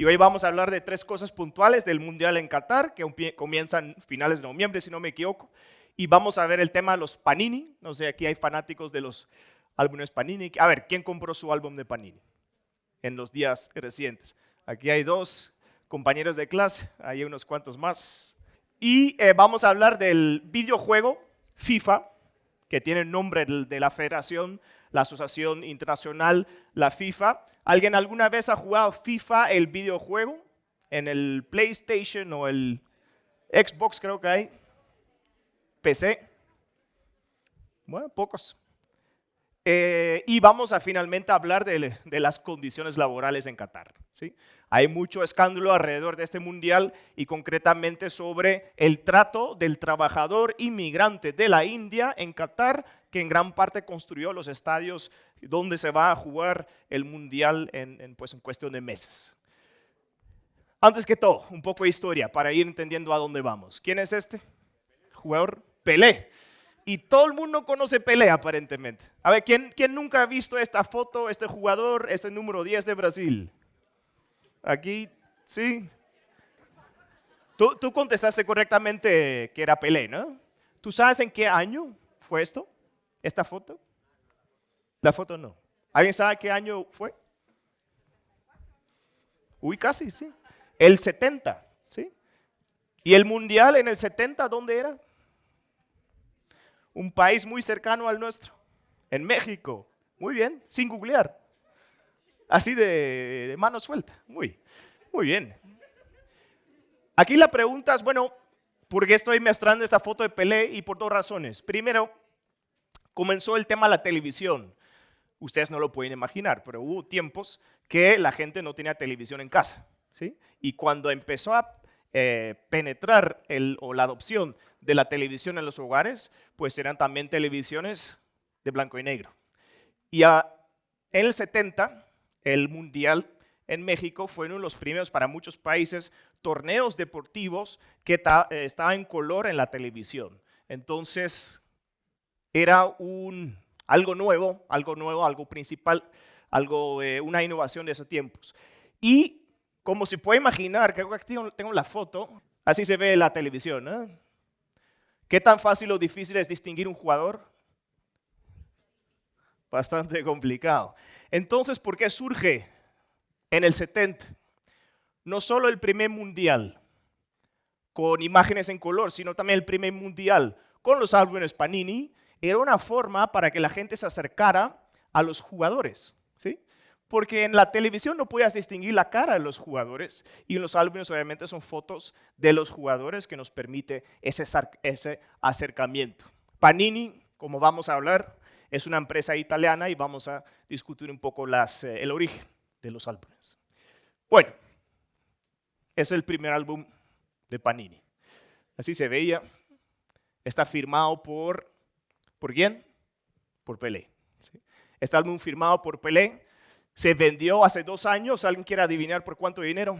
Y hoy vamos a hablar de tres cosas puntuales del Mundial en Qatar, que comienzan finales de noviembre, si no me equivoco. Y vamos a ver el tema de los Panini. No sé, aquí hay fanáticos de los álbumes Panini. A ver, ¿quién compró su álbum de Panini en los días recientes? Aquí hay dos compañeros de clase, hay unos cuantos más. Y eh, vamos a hablar del videojuego FIFA, que tiene el nombre de la federación, la Asociación Internacional, la FIFA. ¿Alguien alguna vez ha jugado FIFA, el videojuego, en el PlayStation o el Xbox creo que hay? PC. Bueno, pocos. Eh, y vamos a finalmente hablar de, las condiciones laborales en Qatar. ¿sí? Hay mucho escándalo alrededor de este mundial y concretamente sobre el trato del trabajador inmigrante de la India en Qatar, que en gran parte construyó los estadios donde se va a jugar el mundial en, pues, en cuestión de meses. Antes que todo, un poco de historia para ir entendiendo a dónde vamos. ¿Quién es este? Jugador Pelé. Y todo el mundo conoce Pelé aparentemente. A ver, ¿quién, ¿quién nunca ha visto esta foto, este jugador, este número 10 de Brasil? Aquí, sí. Tú, tú contestaste correctamente que era Pelé, ¿no? ¿Tú sabes en qué año fue esto? ¿Esta foto? La foto no. ¿Alguien sabe qué año fue? Uy, casi, sí. El 70, ¿sí? ¿Y el mundial en el 70 dónde era? Un país muy cercano al nuestro, en México. Muy bien, sin googlear. Así de, mano suelta. Muy, muy bien. Aquí la pregunta es, bueno, ¿por qué estoy mostrando esta foto de Pelé? Y por dos razones. Primero, comenzó el tema de la televisión. Ustedes no lo pueden imaginar, pero hubo tiempos que la gente no tenía televisión en casa. ¿sí? Y cuando empezó a eh, penetrar el, o la adopción de la televisión en los hogares, pues eran también televisiones de blanco y negro. Y en el 70, el Mundial en México fue uno de los primeros para muchos países torneos deportivos que eh, estaban en color en la televisión. Entonces, era algo nuevo, algo nuevo, algo principal, algo, eh, una innovación de esos tiempos. Y como se puede imaginar, que aquí tengo la foto, así se ve la televisión. ¿no? ¿Qué tan fácil o difícil es distinguir un jugador? Bastante complicado. Entonces, ¿por qué surge en el 70 no solo el primer mundial con imágenes en color, sino también el primer mundial con los álbumes Panini? Era una forma para que la gente se acercara a los jugadores. ¿Sí? porque en la televisión no podías distinguir la cara de los jugadores y en los álbumes obviamente son fotos de los jugadores que nos permite ese, acercamiento. Panini, como vamos a hablar, es una empresa italiana y vamos a discutir un poco las, eh, el origen de los álbumes. Bueno, es el primer álbum de Panini. Así se veía. Está firmado por, ¿por quién? Por Pelé. Este álbum firmado por Pelé se vendió hace dos años. ¿Alguien quiere adivinar por cuánto dinero?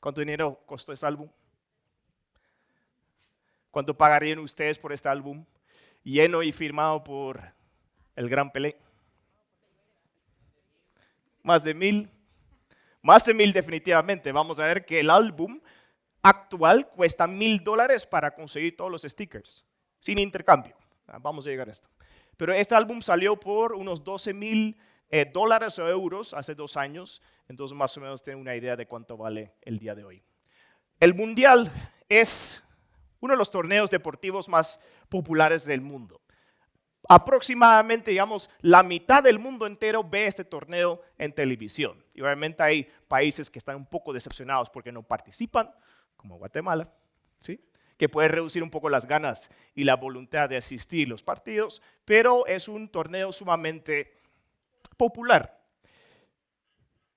¿Cuánto dinero costó ese álbum? ¿Cuánto pagarían ustedes por este álbum? Lleno y firmado por el gran Pelé. Más de mil. Más de mil definitivamente. Vamos a ver que el álbum actual cuesta mil dólares para conseguir todos los stickers. Sin intercambio. Vamos a llegar a esto. Pero este álbum salió por unos 12 mil eh, dólares o euros hace dos años, entonces más o menos tienen una idea de cuánto vale el día de hoy. El Mundial es uno de los torneos deportivos más populares del mundo. Aproximadamente, digamos, la mitad del mundo entero ve este torneo en televisión. Y obviamente hay países que están un poco decepcionados porque no participan, como Guatemala, ¿sí? que puede reducir un poco las ganas y la voluntad de asistir los partidos, pero es un torneo sumamente popular.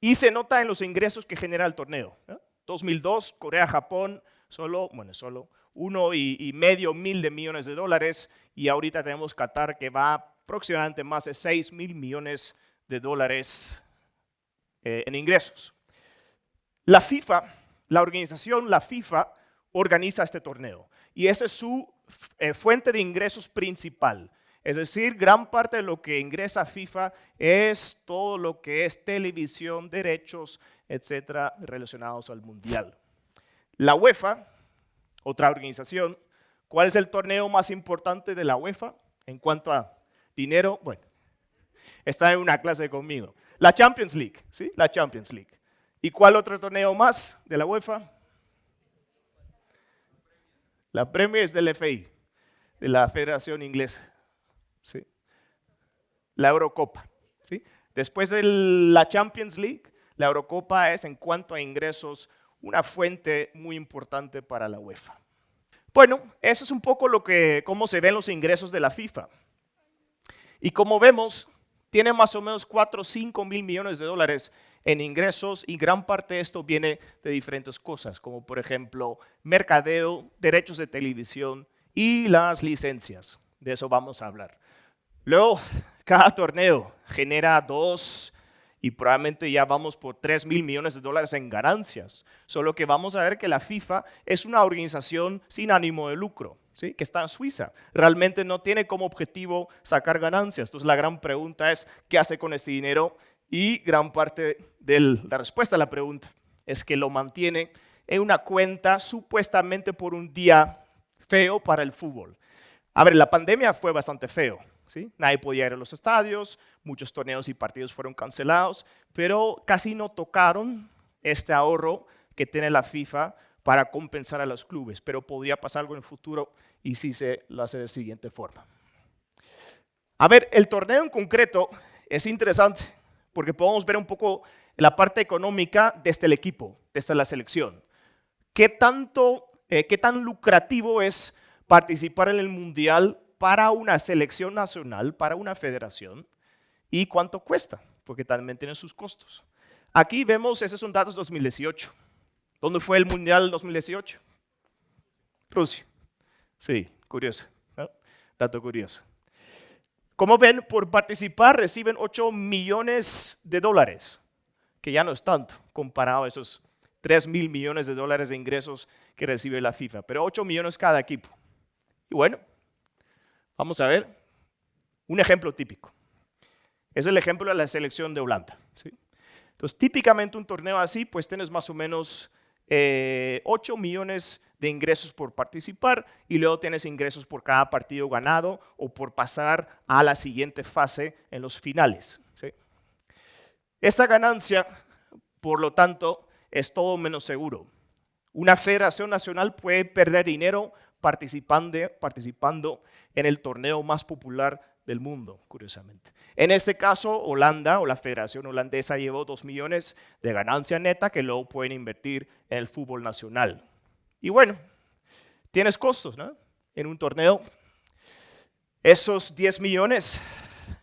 Y se nota en los ingresos que genera el torneo. 2002, Corea-Japón, solo, bueno, solo uno y, medio mil de millones de dólares y ahorita tenemos Qatar que va aproximadamente más de 6 mil millones de dólares eh, en ingresos. La FIFA, la organización, la FIFA, organiza este torneo y esa es su eh, fuente de ingresos principal. Es decir, gran parte de lo que ingresa FIFA es todo lo que es televisión, derechos, etcétera, relacionados al Mundial. La UEFA, otra organización, ¿cuál es el torneo más importante de la UEFA en cuanto a dinero? Bueno, está en una clase conmigo. La Champions League, ¿sí? La Champions League. ¿Y cuál otro torneo más de la UEFA? La Premier es del FI, de la Federación Inglesa. La Eurocopa. Después de la Champions League, la Eurocopa es en cuanto a ingresos una fuente muy importante para la UEFA. Bueno, eso es un poco lo que, cómo se ven los ingresos de la FIFA. Y como vemos, tiene más o menos 4 o 5 mil millones de dólares en ingresos y gran parte de esto viene de diferentes cosas, como por ejemplo mercadeo, derechos de televisión y las licencias. De eso vamos a hablar. Luego, cada torneo genera dos y probablemente ya vamos por 3 mil millones de dólares en ganancias. Solo que vamos a ver que la FIFA es una organización sin ánimo de lucro, ¿sí? que está en Suiza. Realmente no tiene como objetivo sacar ganancias. Entonces la gran pregunta es, ¿qué hace con este dinero? Y gran parte de la respuesta a la pregunta es que lo mantiene en una cuenta supuestamente por un día feo para el fútbol. A ver, la pandemia fue bastante feo. ¿Sí? Nadie podía ir a los estadios, muchos torneos y partidos fueron cancelados, pero casi no tocaron este ahorro que tiene la FIFA para compensar a los clubes, pero podría pasar algo en el futuro y si se lo hace de siguiente forma. A ver, el torneo en concreto es interesante porque podemos ver un poco la parte económica desde el equipo, desde la selección. ¿Qué, tanto, eh, ¿Qué tan lucrativo es participar en el Mundial para una selección nacional, para una federación? ¿Y cuánto cuesta? Porque también tiene sus costos. Aquí vemos, esos son datos 2018. ¿Dónde fue el Mundial 2018? Rusia. Sí, curioso. Dato curioso. Como ven, por participar reciben 8 millones de dólares, que ya no es tanto comparado a esos 3 mil millones de dólares de ingresos que recibe la FIFA, pero 8 millones cada equipo. Y bueno, vamos a ver un ejemplo típico. Es el ejemplo de la selección de Holanda. ¿sí? Entonces, típicamente un torneo así, pues tienes más o menos 8 eh, millones de ingresos por participar y luego tienes ingresos por cada partido ganado o por pasar a la siguiente fase en los finales. Esta ganancia, por lo tanto, es todo menos seguro. Una federación nacional puede perder dinero participando, participando en el torneo más popular del mundo, curiosamente. En este caso, Holanda o la Federación Holandesa llevó 2 millones de ganancia neta que luego pueden invertir en el fútbol nacional. Y bueno, tienes costos ¿no? en un torneo. Esos 10 millones,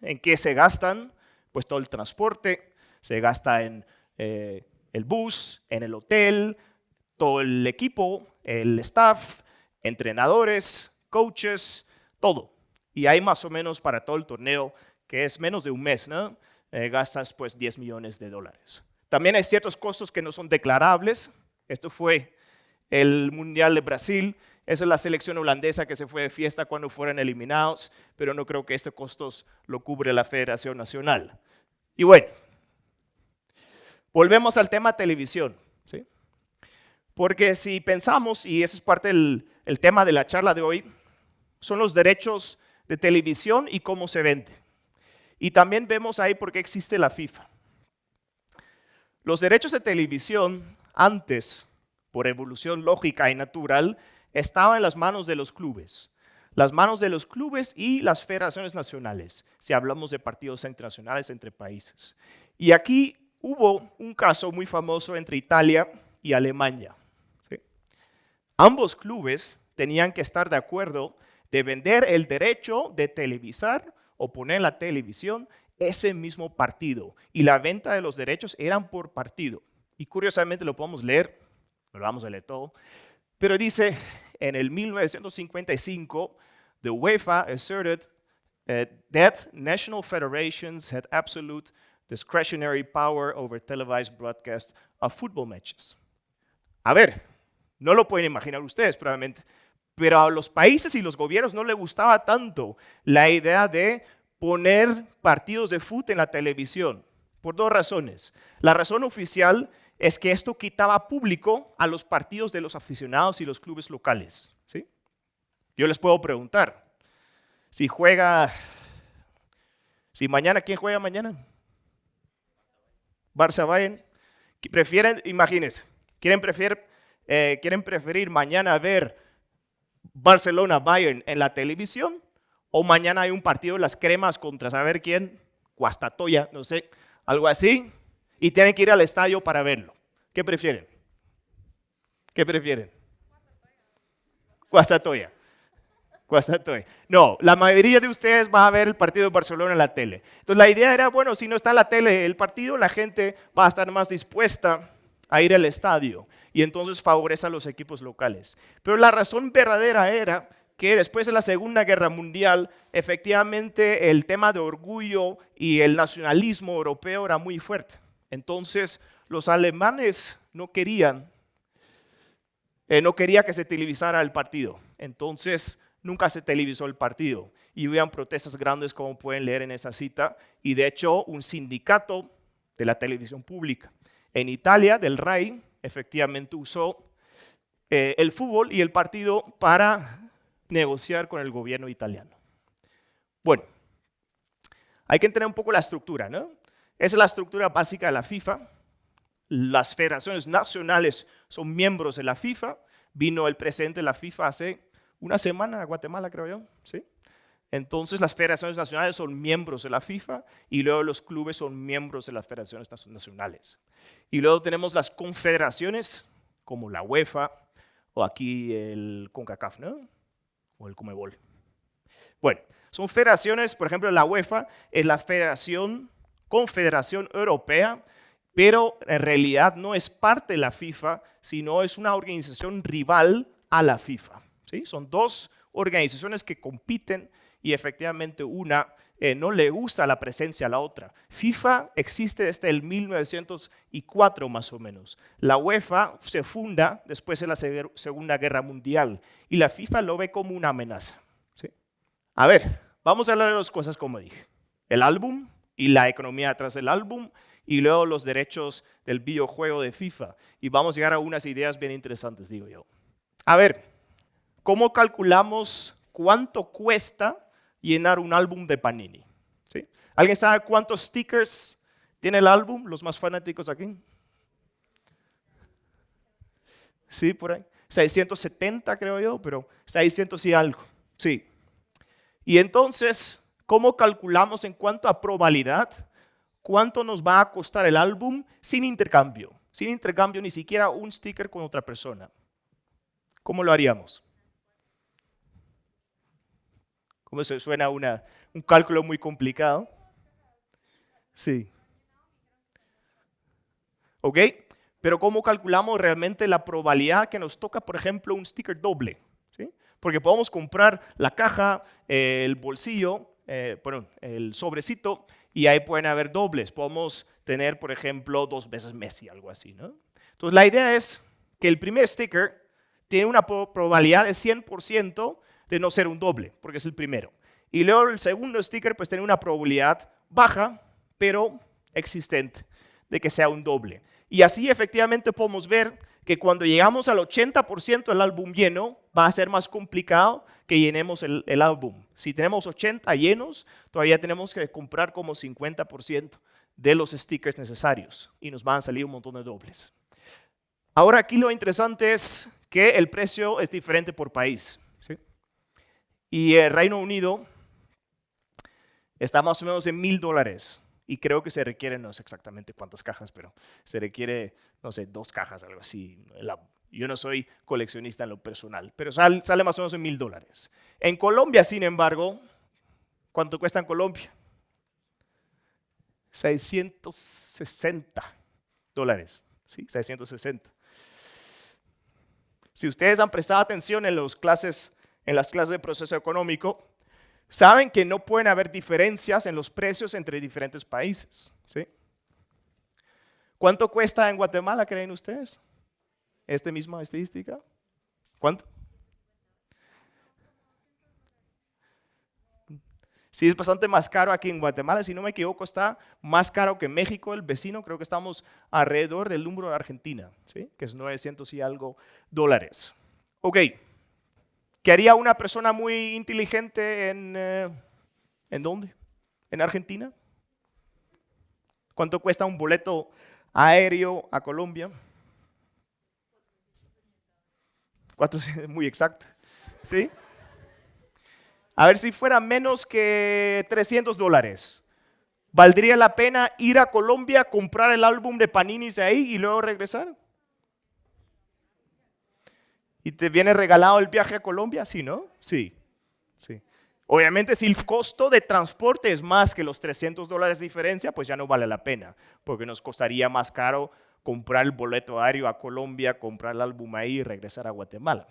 ¿en qué se gastan? Pues todo el transporte, se gasta en eh, el bus, en el hotel, todo el equipo, el staff, entrenadores, coaches, todo y hay más o menos para todo el torneo, que es menos de un mes, ¿no? Eh, gastas pues 10 millones de dólares. También hay ciertos costos que no son declarables. Esto fue el Mundial de Brasil. Esa es la selección holandesa que se fue de fiesta cuando fueron eliminados, pero no creo que este costos lo cubre la Federación Nacional. Y bueno, volvemos al tema televisión. ¿sí? Porque si pensamos, y ese es parte del el tema de la charla de hoy, son los derechos de televisión y cómo se vende. Y también vemos ahí por qué existe la FIFA. Los derechos de televisión antes, por evolución lógica y natural, estaban en las manos de los clubes. Las manos de los clubes y las federaciones nacionales, si hablamos de partidos internacionales entre países. Y aquí hubo un caso muy famoso entre Italia y Alemania. Ambos clubes tenían que estar de acuerdo de vender el derecho de televisar o poner en la televisión ese mismo partido. Y la venta de los derechos eran por partido. Y curiosamente lo podemos leer, lo vamos a leer todo, pero dice en el 1955, the UEFA asserted uh, that national federations had absolute discretionary power over televised broadcast of football matches. A ver, no lo pueden imaginar ustedes probablemente, pero a los países y los gobiernos no les gustaba tanto la idea de poner partidos de fútbol en la televisión, por dos razones. La razón oficial es que esto quitaba público a los partidos de los aficionados y los clubes locales. ¿sí? Yo les puedo preguntar, si juega, si mañana, ¿quién juega mañana? Barça Bayern. Prefieren, imagínense, quieren preferir, eh, quieren preferir mañana ver Barcelona Bayern en la televisión o mañana hay un partido de las cremas contra saber quién, Guastatoya, no sé, algo así, y tienen que ir al estadio para verlo. ¿Qué prefieren? ¿Qué prefieren? Guastatoya. Guastatoya. No, la mayoría de ustedes va a ver el partido de Barcelona en la tele. Entonces la idea era, bueno, si no está en la tele el partido, la gente va a estar más dispuesta a ir al estadio y entonces favorece a los equipos locales. Pero la razón verdadera era que después de la Segunda Guerra Mundial, efectivamente el tema de orgullo y el nacionalismo europeo era muy fuerte. Entonces los alemanes no querían, eh, no quería que se televisara el partido. Entonces nunca se televisó el partido. Y habían protestas grandes como pueden leer en esa cita. Y de hecho un sindicato de la televisión pública en Italia, del RAI, efectivamente usó eh, el fútbol y el partido para negociar con el gobierno italiano. Bueno, hay que entender un poco la estructura, ¿no? Esa es la estructura básica de la FIFA. Las federaciones nacionales son miembros de la FIFA. Vino el presidente de la FIFA hace una semana a Guatemala, creo yo, ¿sí? Entonces las federaciones nacionales son miembros de la FIFA y luego los clubes son miembros de las federaciones nacionales. Y luego tenemos las confederaciones como la UEFA o aquí el CONCACAF, ¿no? O el Comebol. Bueno, son federaciones, por ejemplo, la UEFA es la Federación Confederación Europea, pero en realidad no es parte de la FIFA, sino es una organización rival a la FIFA. ¿sí? Son dos organizaciones que compiten y efectivamente una eh, no le gusta la presencia a la otra. FIFA existe desde el 1904 más o menos. La UEFA se funda después de la Segunda Guerra Mundial y la FIFA lo ve como una amenaza. A ver, vamos a hablar de dos cosas como dije. El álbum y la economía detrás del álbum y luego los derechos del videojuego de FIFA. Y vamos a llegar a unas ideas bien interesantes, digo yo. A ver, ¿cómo calculamos cuánto cuesta llenar un álbum de Panini. ¿sí? ¿Alguien sabe cuántos stickers tiene el álbum? Los más fanáticos aquí. Sí, por ahí. 670 creo yo, pero 600 y algo. Sí. Y entonces, ¿cómo calculamos en cuanto a probabilidad cuánto nos va a costar el álbum sin intercambio? Sin intercambio ni siquiera un sticker con otra persona. ¿Cómo lo haríamos? ¿Cómo se suena una, un cálculo muy complicado? Sí. ¿Ok? Pero ¿cómo calculamos realmente la probabilidad que nos toca, por ejemplo, un sticker doble? ¿Sí? Porque podemos comprar la caja, el bolsillo, eh, el sobrecito, y ahí pueden haber dobles. Podemos tener, por ejemplo, dos veces Messi, algo así. ¿no? Entonces, la idea es que el primer sticker tiene una probabilidad de 100% de no ser un doble, porque es el primero. Y luego el segundo sticker pues tiene una probabilidad baja, pero existente, de que sea un doble. Y así efectivamente podemos ver que cuando llegamos al 80% del álbum lleno, va a ser más complicado que llenemos el, el, álbum. Si tenemos 80 llenos, todavía tenemos que comprar como 50% de los stickers necesarios y nos van a salir un montón de dobles. Ahora aquí lo interesante es que el precio es diferente por país. Y el Reino Unido está más o menos en mil dólares. Y creo que se requieren, no sé exactamente cuántas cajas, pero se requiere, no sé, dos cajas, algo así. Yo no soy coleccionista en lo personal, pero sale, más o menos en mil dólares. En Colombia, sin embargo, ¿cuánto cuesta en Colombia? 660 dólares. ¿sí? 660. Si ustedes han prestado atención en, los clases, en las clases de proceso económico, saben que no pueden haber diferencias en los precios entre diferentes países. ¿sí? ¿Cuánto cuesta en Guatemala, creen ustedes? ¿Esta misma estadística? ¿Cuánto? Sí, es bastante más caro aquí en Guatemala. Si no me equivoco, está más caro que México, el vecino. Creo que estamos alrededor del número de Argentina, ¿sí? que es 900 y algo dólares. Ok. ¿Qué haría una persona muy inteligente en, eh, ¿en dónde? ¿En Argentina? ¿Cuánto cuesta un boleto aéreo a Colombia? Cuatro, muy exacto. ¿Sí? A ver si fuera menos que 300 dólares. ¿Valdría la pena ir a Colombia, comprar el álbum de Panini de ahí y luego regresar? ¿Y te viene regalado el viaje a Colombia? Sí, ¿no? Sí. sí. Obviamente, si el costo de transporte es más que los 300 dólares de diferencia, pues ya no vale la pena, porque nos costaría más caro comprar el boleto aéreo a Colombia, comprar el álbum ahí y regresar a Guatemala.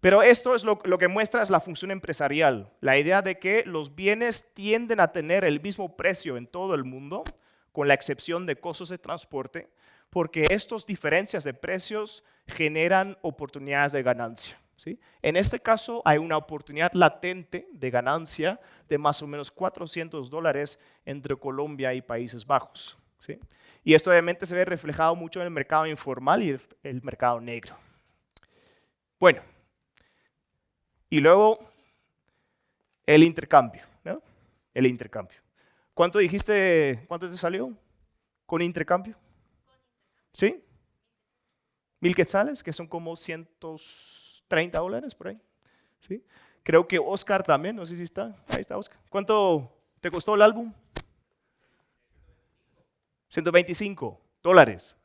Pero esto es lo, que muestra es la función empresarial, la idea de que los bienes tienden a tener el mismo precio en todo el mundo, con la excepción de costos de transporte, porque estas diferencias de precios generan oportunidades de ganancia. ¿sí? En este caso hay una oportunidad latente de ganancia de más o menos 400 dólares entre Colombia y Países Bajos. ¿sí? Y esto obviamente se ve reflejado mucho en el mercado informal y el mercado negro. Bueno, y luego el intercambio, ¿no? El intercambio. ¿Cuánto dijiste, cuánto te salió con intercambio? ¿Sí? Mil quetzales, que son como 130 dólares por ahí. ¿Sí? Creo que Oscar también, no sé si está. Ahí está Oscar. ¿Cuánto te costó el álbum? 125 dólares.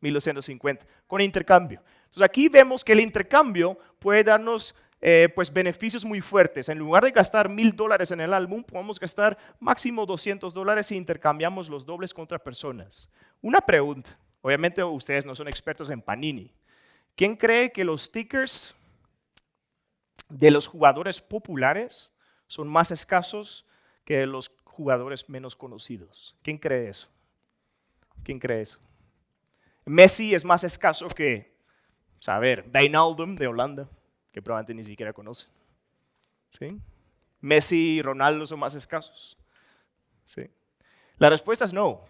1250, con intercambio. Entonces aquí vemos que el intercambio puede darnos eh, pues beneficios muy fuertes. En lugar de gastar mil dólares en el álbum, podemos gastar máximo 200 dólares si intercambiamos los dobles contra personas. Una pregunta, obviamente ustedes no son expertos en Panini. ¿Quién cree que los stickers de los jugadores populares son más escasos que los jugadores menos conocidos? ¿Quién cree eso? ¿Quién cree eso? Messi es más escaso que saber, Wijnaldum de Holanda, que probablemente ni siquiera conoce. ¿Sí? Messi y Ronaldo son más escasos. ¿Sí? La respuesta es no.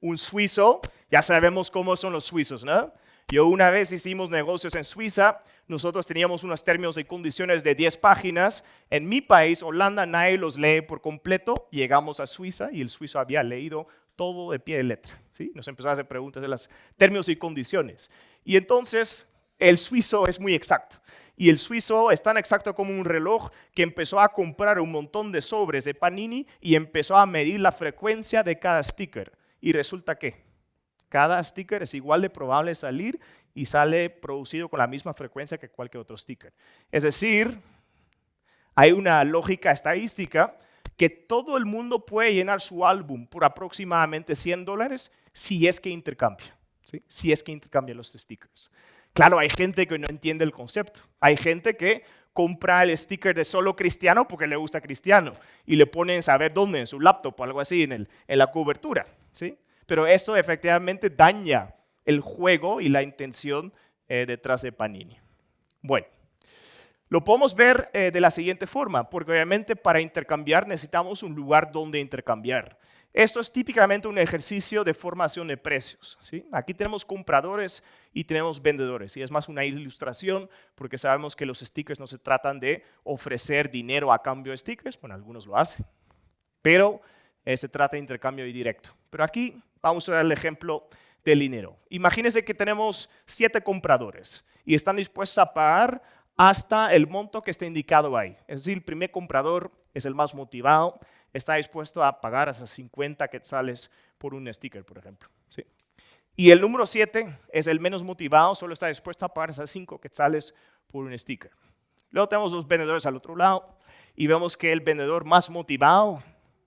Un suizo, ya sabemos cómo son los suizos, ¿no? Yo una vez hicimos negocios en Suiza, nosotros teníamos unos términos y condiciones de 10 páginas. En mi país, Holanda, nadie los lee por completo. Llegamos a Suiza y el suizo había leído todo de pie de letra. ¿sí? Nos empezó a hacer preguntas de los términos y condiciones. Y entonces el suizo es muy exacto. Y el suizo es tan exacto como un reloj que empezó a comprar un montón de sobres de Panini y empezó a medir la frecuencia de cada sticker. Y resulta que cada sticker es igual de probable salir y sale producido con la misma frecuencia que cualquier otro sticker. Es decir, hay una lógica estadística que todo el mundo puede llenar su álbum por aproximadamente 100 dólares si es que intercambia, si es que intercambia los stickers. Claro, hay gente que no entiende el concepto. Hay gente que compra el sticker de solo cristiano porque le gusta cristiano y le ponen saber dónde, en su laptop o algo así, en, la cobertura. ¿sí? Pero eso efectivamente daña el juego y la intención eh, detrás de Panini. Bueno, lo podemos ver eh, de la siguiente forma, porque obviamente para intercambiar necesitamos un lugar donde intercambiar. Esto es típicamente un ejercicio de formación de precios. Aquí tenemos compradores y tenemos vendedores. Y es más una ilustración porque sabemos que los stickers no se tratan de ofrecer dinero a cambio de stickers. Bueno, algunos lo hacen. Pero eh, se trata de intercambio directo. Pero aquí vamos a ver el ejemplo del dinero. Imagínense que tenemos siete compradores y están dispuestos a pagar hasta el monto que está indicado ahí. Es decir, el primer comprador es el más motivado está dispuesto a pagar hasta 50 quetzales por un sticker, por ejemplo. ¿sí? Y el número 7 es el menos motivado, solo está dispuesto a pagar hasta 5 quetzales por un sticker. Luego tenemos los vendedores al otro lado y vemos que el vendedor más motivado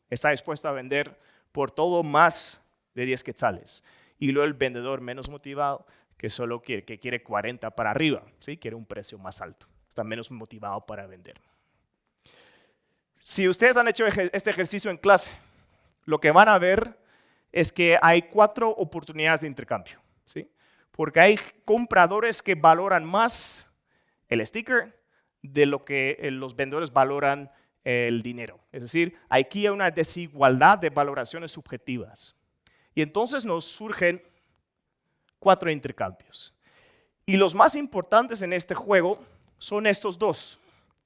está dispuesto a vender por todo más de 10 quetzales. Y luego el vendedor menos motivado que solo quiere, que quiere 40 para arriba, ¿sí? quiere un precio más alto, está menos motivado para vender. Si ustedes han hecho este ejercicio en clase, lo que van a ver es que hay cuatro oportunidades de intercambio. ¿sí? Porque hay compradores que valoran más el sticker, de lo que eh, los vendedores valoran el dinero. Es decir, aquí hay una desigualdad de valoraciones subjetivas. Y entonces nos surgen cuatro intercambios. Y los más importantes en este juego son estos dos,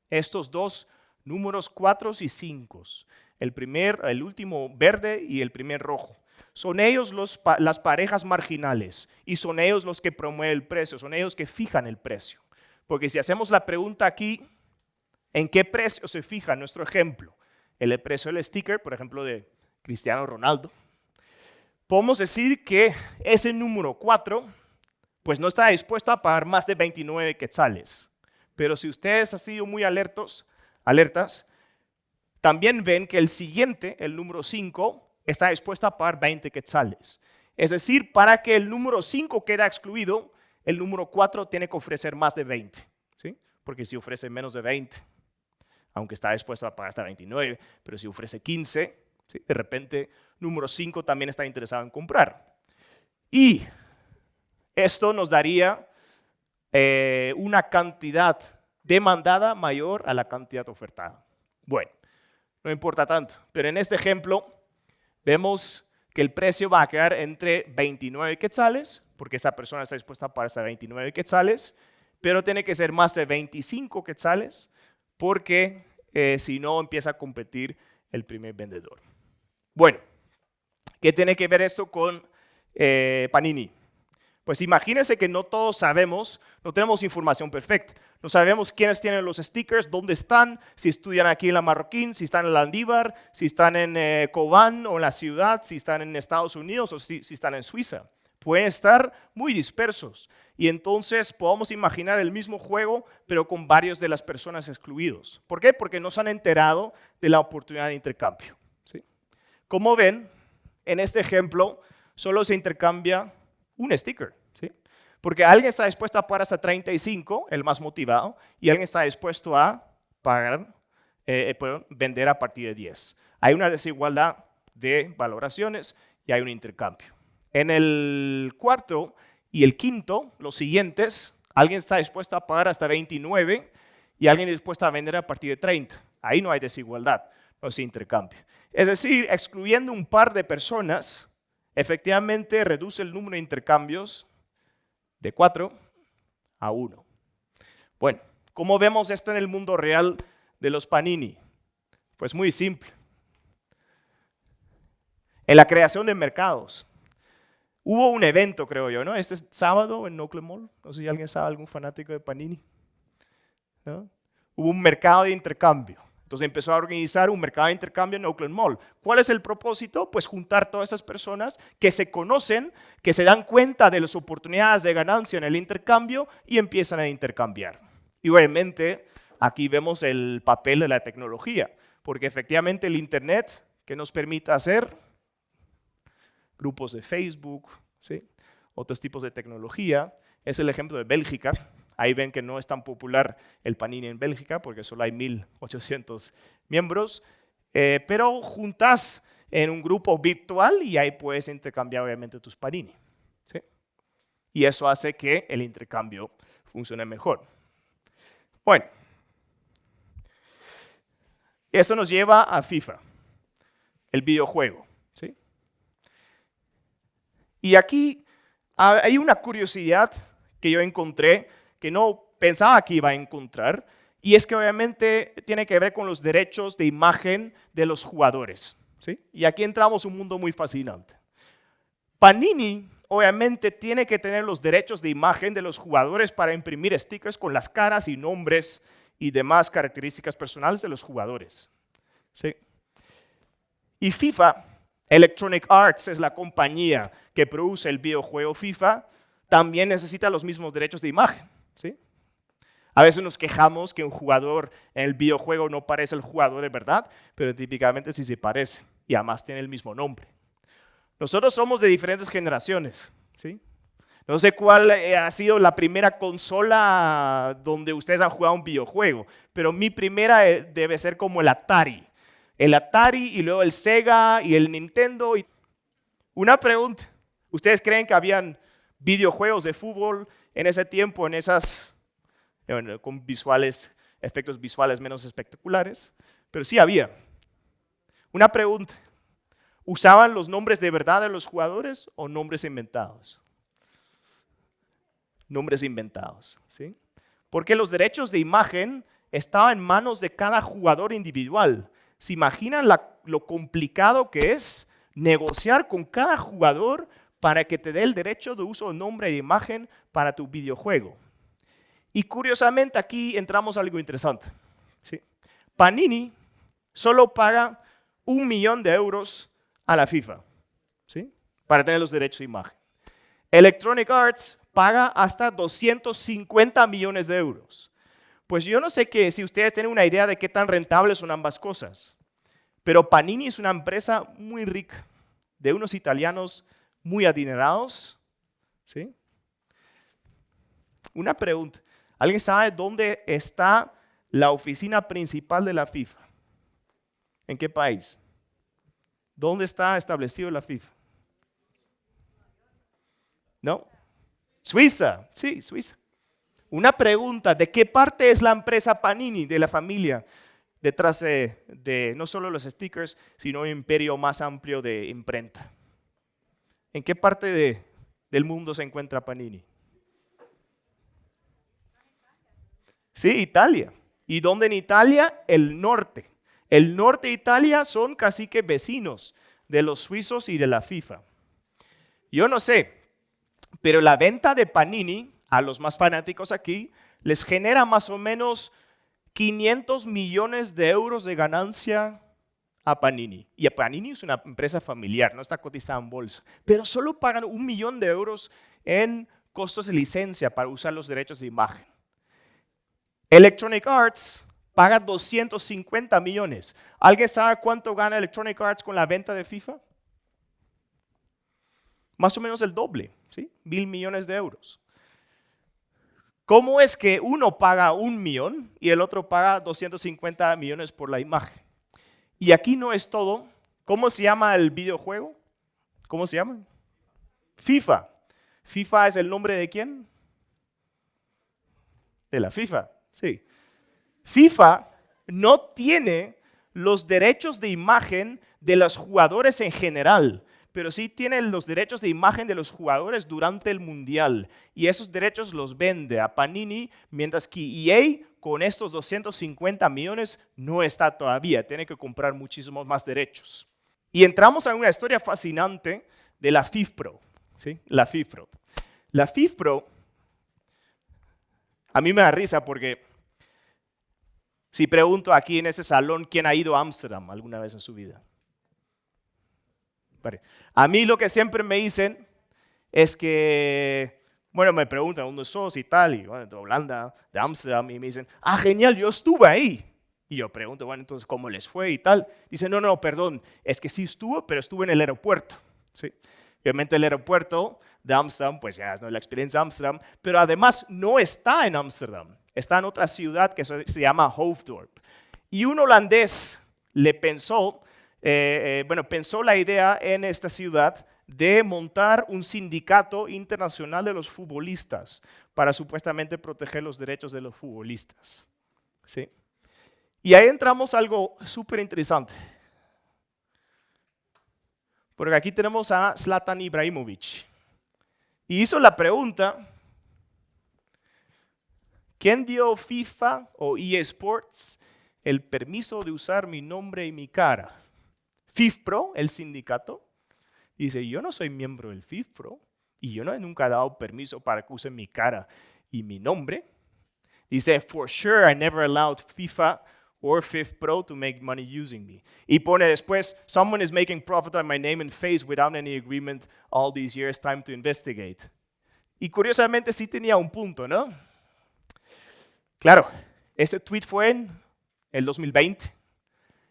estos dos números 4 y 5. El primer, el último verde y el primer rojo. Son ellos las parejas marginales y son ellos los que promueven el precio, son ellos que fijan el precio. Porque si hacemos la pregunta aquí, ¿en qué precio se fija nuestro ejemplo? El precio del sticker, por ejemplo, de Cristiano Ronaldo. Podemos decir que ese número 4 pues no está dispuesto a pagar más de 29 quetzales. Pero si ustedes han sido muy alertos, alertas, también ven que el siguiente, el número 5, está dispuesto a pagar 20 quetzales. Es decir, para que el número 5 quede excluido, el número 4 tiene que ofrecer más de 20. ¿sí? Porque si ofrece menos de 20, aunque está dispuesto a pagar hasta 29, pero si ofrece 15, de repente número 5 también está interesado en comprar. Y esto nos daría eh, una cantidad demandada mayor a la cantidad ofertada. Bueno, no importa tanto, pero en este ejemplo vemos que el precio va a quedar entre 29 quetzales, porque esa persona está dispuesta a pagar hasta 29 quetzales, pero tiene que ser más de 25 quetzales, porque eh, si no empieza a competir el primer vendedor. Bueno, ¿qué tiene que ver esto con eh, Panini? Pues imagínense que no todos sabemos, no tenemos información perfecta. No sabemos quiénes tienen los stickers, dónde están, si estudian aquí en la Marroquín, si están en la Andívar, si están en eh, Cobán o en la ciudad, si están en Estados Unidos o si, si están en Suiza. Pueden estar muy dispersos. Y entonces podemos imaginar el mismo juego, pero con varios de las personas excluidos. ¿Por qué? Porque no se han enterado de la oportunidad de intercambio. ¿sí? Como ven, en este ejemplo solo se intercambia un sticker. ¿sí? Porque alguien está dispuesto a pagar hasta 35, el más motivado, y alguien está dispuesto a pagar, eh, eh, vender a partir de 10. Hay una desigualdad de valoraciones y hay un intercambio. En el cuarto y el quinto, los siguientes, alguien está dispuesto a pagar hasta 29 y alguien dispuesto a vender a partir de 30. Ahí no hay desigualdad, no hay intercambio. Es decir, excluyendo un par de personas, efectivamente reduce el número de intercambios de 4 a 1. Bueno, ¿cómo vemos esto en el mundo real de los Panini? Pues muy simple. En la creación de mercados. Hubo un evento, creo yo, ¿no? Este sábado en Oakland Mall. No sé si alguien sabe, algún fanático de Panini. Hubo un mercado de intercambio. Entonces empezó a organizar un mercado de intercambio en Oakland Mall. ¿Cuál es el propósito? Pues juntar todas esas personas que se conocen, que se dan cuenta de las oportunidades de ganancia en el intercambio y empiezan a intercambiar. Y obviamente aquí vemos el papel de la tecnología, porque efectivamente el Internet que nos permite hacer grupos de Facebook, ¿sí? otros tipos de tecnología, es el ejemplo de Bélgica, Ahí ven que no es tan popular el Panini en Bélgica porque solo hay 1.800 miembros, eh, pero juntas en un grupo virtual y ahí puedes intercambiar obviamente tus Panini. Y eso hace que el intercambio funcione mejor. Bueno, eso nos lleva a FIFA, el videojuego. ¿sí? Y aquí hay una curiosidad que yo encontré que no pensaba que iba a encontrar, y es que obviamente tiene que ver con los derechos de imagen de los jugadores. ¿sí? Y aquí entramos un mundo muy fascinante. Panini obviamente tiene que tener los derechos de imagen de los jugadores para imprimir stickers con las caras y nombres y demás características personales de los jugadores. ¿sí? Y FIFA, Electronic Arts es la compañía que produce el videojuego FIFA, también necesita los mismos derechos de imagen. ¿Sí? A veces nos quejamos que un jugador en el videojuego no parece el jugador de verdad, pero típicamente sí se parece y además tiene el mismo nombre. Nosotros somos de diferentes generaciones, ¿sí? No sé cuál eh, ha sido la primera consola donde ustedes han jugado un videojuego, pero mi primera eh, debe ser como el Atari. El Atari y luego el Sega y el Nintendo. Una pregunta, ¿ustedes creen que habían videojuegos de fútbol en ese tiempo, en esas, con visuales efectos visuales menos espectaculares, pero sí había. Una pregunta, ¿usaban los nombres de verdad de los jugadores o nombres inventados? Nombres inventados, ¿sí? Porque los derechos de imagen estaban en manos de cada jugador individual. ¿Se imaginan lo complicado que es negociar con cada jugador para que te dé el derecho de uso de nombre e imagen para tu videojuego? Y curiosamente aquí entramos a algo interesante. ¿sí? Panini solo paga un millón de euros a la FIFA ¿sí? para tener los derechos de imagen. Electronic Arts paga hasta 250 millones de euros. Pues yo no sé que si ustedes tienen una idea de qué tan rentables son ambas cosas, pero Panini es una empresa muy rica, de unos italianos muy adinerados. ¿sí? Una pregunta, ¿Alguien sabe dónde está la oficina principal de la FIFA? ¿En qué país? ¿Dónde está establecido la FIFA? ¿No? Suiza, sí, Suiza. Una pregunta, ¿de qué parte es la empresa Panini de la familia? Detrás de, no solo los stickers, sino un imperio más amplio de imprenta. ¿En qué parte del mundo se encuentra Panini? Sí, Italia. ¿Y dónde en Italia? El norte. El norte de Italia son casi que vecinos de los suizos y de la FIFA. Yo no sé, pero la venta de Panini a los más fanáticos aquí les genera más o menos 500 millones de euros de ganancia a Panini. Y a Panini es una empresa familiar, no está cotizada en bolsa, pero solo pagan un millón de euros en costos de licencia para usar los derechos de imagen. Electronic Arts paga 250 millones. ¿Alguien sabe cuánto gana Electronic Arts con la venta de FIFA? Más o menos el doble, ¿sí? Mil millones de euros. ¿Cómo es que uno paga un millón y el otro paga 250 millones por la imagen? Y aquí no es todo. ¿Cómo se llama el videojuego? ¿Cómo se llama? FIFA. ¿FIFA es el nombre de quién? De la FIFA. Sí. FIFA no tiene los derechos de imagen de los jugadores en general, pero sí tiene los derechos de imagen de los jugadores durante el Mundial. Y esos derechos los vende a Panini, mientras que EA con estos 250 millones no está todavía, tiene que comprar muchísimos más derechos. Y entramos a una historia fascinante de la FIFPro. ¿sí? La FIFPro. La FIFPro a mí me da risa porque si pregunto aquí en ese salón quién ha ido a Ámsterdam alguna vez en su vida. A mí lo que siempre me dicen es que, bueno, me preguntan dónde sos y tal, y bueno, de Holanda, de Ámsterdam, y me dicen, ah, genial, yo estuve ahí. Y yo pregunto, bueno, entonces, ¿cómo les fue y tal? Dicen, no, no, perdón, es que sí estuvo, pero estuve en el aeropuerto. ¿sí? Obviamente el aeropuerto de Ámsterdam, pues ya no es la experiencia de Ámsterdam, pero además no está en Ámsterdam, está en otra ciudad que se llama Hoofddorp. Y un holandés le pensó, eh, eh, bueno, pensó la idea en esta ciudad de montar un sindicato internacional de los futbolistas para supuestamente proteger los derechos de los futbolistas. ¿Sí? Y ahí entramos a algo súper interesante. Porque aquí tenemos a Zlatan Ibrahimovic. Y hizo la pregunta, ¿quién dio FIFA o EA Sports el permiso de usar mi nombre y mi cara? FIFPro, el sindicato, dice, yo no soy miembro del FIFPro y yo no, nunca he dado permiso para que usen mi cara y mi nombre. Dice, for sure I never allowed FIFA or Fifth Pro to make money using me. Y pone después, someone is making profit on my name and face without any agreement all these years, time to investigate. Y curiosamente sí tenía un punto, ¿no? Claro, ese tweet fue en el 2020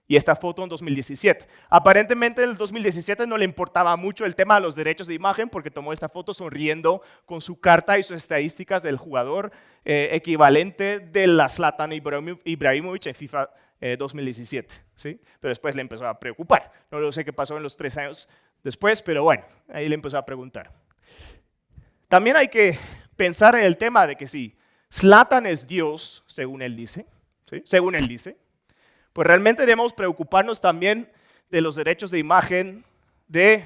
y esta foto en 2017. Aparentemente en el 2017 no le importaba mucho el tema de los derechos de imagen porque tomó esta foto sonriendo con su carta y sus estadísticas del jugador eh, equivalente de la Zlatan Ibrahimovic en FIFA 2017. Eh, ¿sí? Pero después le empezó a preocupar. No lo sé qué pasó en los tres años después, pero bueno, ahí le empezó a preguntar. También hay que pensar en el tema de que si Zlatan es Dios, según él dice, según él dice. Pues realmente debemos preocuparnos también de los derechos de imagen de,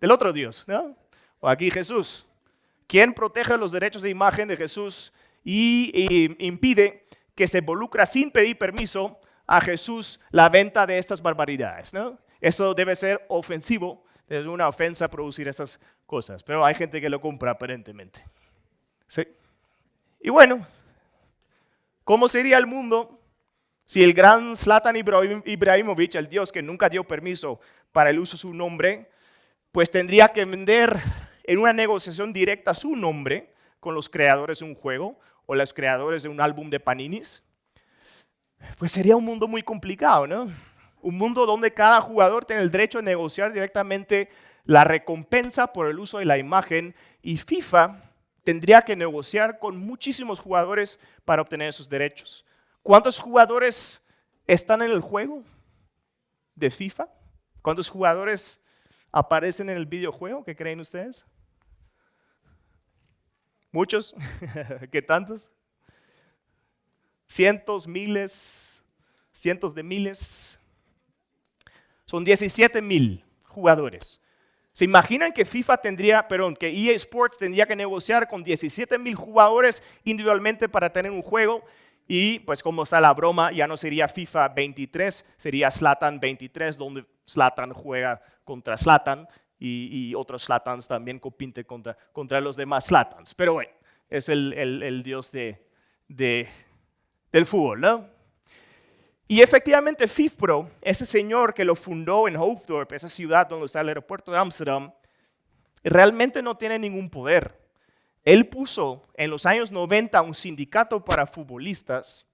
del otro Dios, ¿no? O aquí Jesús. ¿Quién protege los derechos de imagen de Jesús y, impide que se involucra sin pedir permiso a Jesús la venta de estas barbaridades? ¿no? Eso debe ser ofensivo, es una ofensa producir esas cosas, pero hay gente que lo compra aparentemente. ¿Sí? Y bueno, ¿cómo sería el mundo si el gran Zlatan Ibrahimovic, el dios que nunca dio permiso para el uso de su nombre, pues tendría que vender en una negociación directa su nombre con los creadores de un juego o los creadores de un álbum de Paninis? Pues sería un mundo muy complicado, ¿no? Un mundo donde cada jugador tiene el derecho a negociar directamente la recompensa por el uso de la imagen y FIFA tendría que negociar con muchísimos jugadores para obtener esos derechos. ¿Cuántos jugadores están en el juego de FIFA? ¿Cuántos jugadores aparecen en el videojuego? ¿Qué creen ustedes? ¿Muchos? ¿Qué tantos? Cientos, miles, cientos de miles. Son 17 mil jugadores. ¿Se imaginan que FIFA tendría, perdón, que EA Sports tendría que negociar con 17 mil jugadores individualmente para tener un juego? Y pues como está la broma, ya no sería FIFA 23, sería Slatan 23, donde Slatan juega contra Slatan y, otros Slatans también compiten contra, contra los demás Slatans. Pero bueno, es el, el, dios de, de, del fútbol, ¿no? Y efectivamente FIFPRO, ese señor que lo fundó en Hoofddorp, esa ciudad donde está el aeropuerto de Amsterdam, realmente no tiene ningún poder. Él puso en los años 90 un sindicato para futbolistas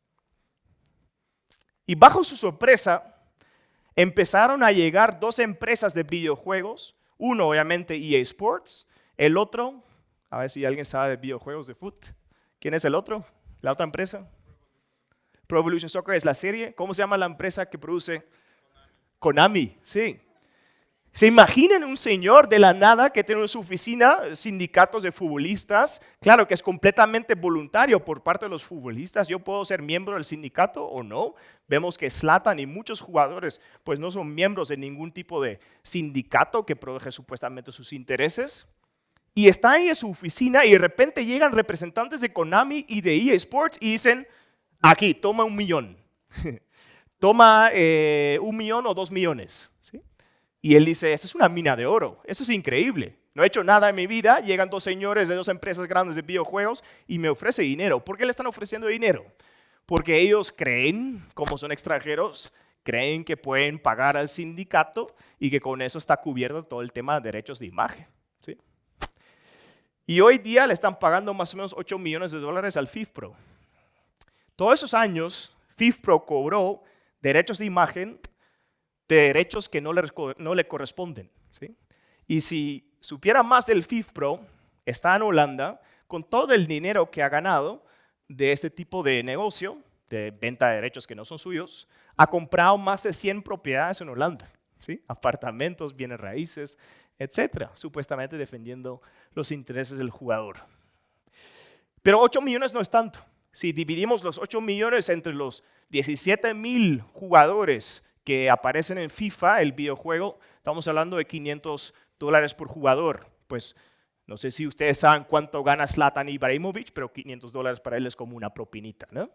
y bajo su sorpresa empezaron a llegar dos empresas de videojuegos, uno obviamente EA Sports, el otro, a ver si alguien sabe de videojuegos de fútbol, ¿quién es el otro? ¿La otra empresa? Pro Evolution Soccer es la serie. ¿Cómo se llama la empresa que produce? Konami, sí. ¿Se imaginan un señor de la nada que tiene en su oficina sindicatos de futbolistas? Claro que es completamente voluntario por parte de los futbolistas. Yo puedo ser miembro del sindicato o no. Vemos que Slatan y muchos jugadores pues no son miembros de ningún tipo de sindicato que protege supuestamente sus intereses. Y está ahí en su oficina y de repente llegan representantes de Konami y de EA Sports y dicen, aquí, toma un millón. toma eh, un millón o dos millones. Y él dice, esta es una mina de oro, eso es increíble. No he hecho nada en mi vida, llegan dos señores de dos empresas grandes de videojuegos y me ofrece dinero. ¿Por qué le están ofreciendo dinero? Porque ellos creen, como son extranjeros, creen que pueden pagar al sindicato y que con eso está cubierto todo el tema de derechos de imagen. ¿sí? Y hoy día le están pagando más o menos 8 millones de dólares al FIFPRO. Todos esos años, FIFPRO cobró derechos de imagen de derechos que no le, no le corresponden. ¿sí? Y si supiera más del FIFPRO, está en Holanda, con todo el dinero que ha ganado de este tipo de negocio, de venta de derechos que no son suyos, ha comprado más de 100 propiedades en Holanda. ¿sí? Apartamentos, bienes raíces, etcétera, supuestamente defendiendo los intereses del jugador. Pero 8 millones no es tanto. Si dividimos los 8 millones entre los 17 mil jugadores que aparecen en FIFA, el videojuego, estamos hablando de 500 dólares por jugador. Pues no sé si ustedes saben cuánto gana Zlatan Ibrahimovic, pero 500 dólares para él es como una propinita, ¿no?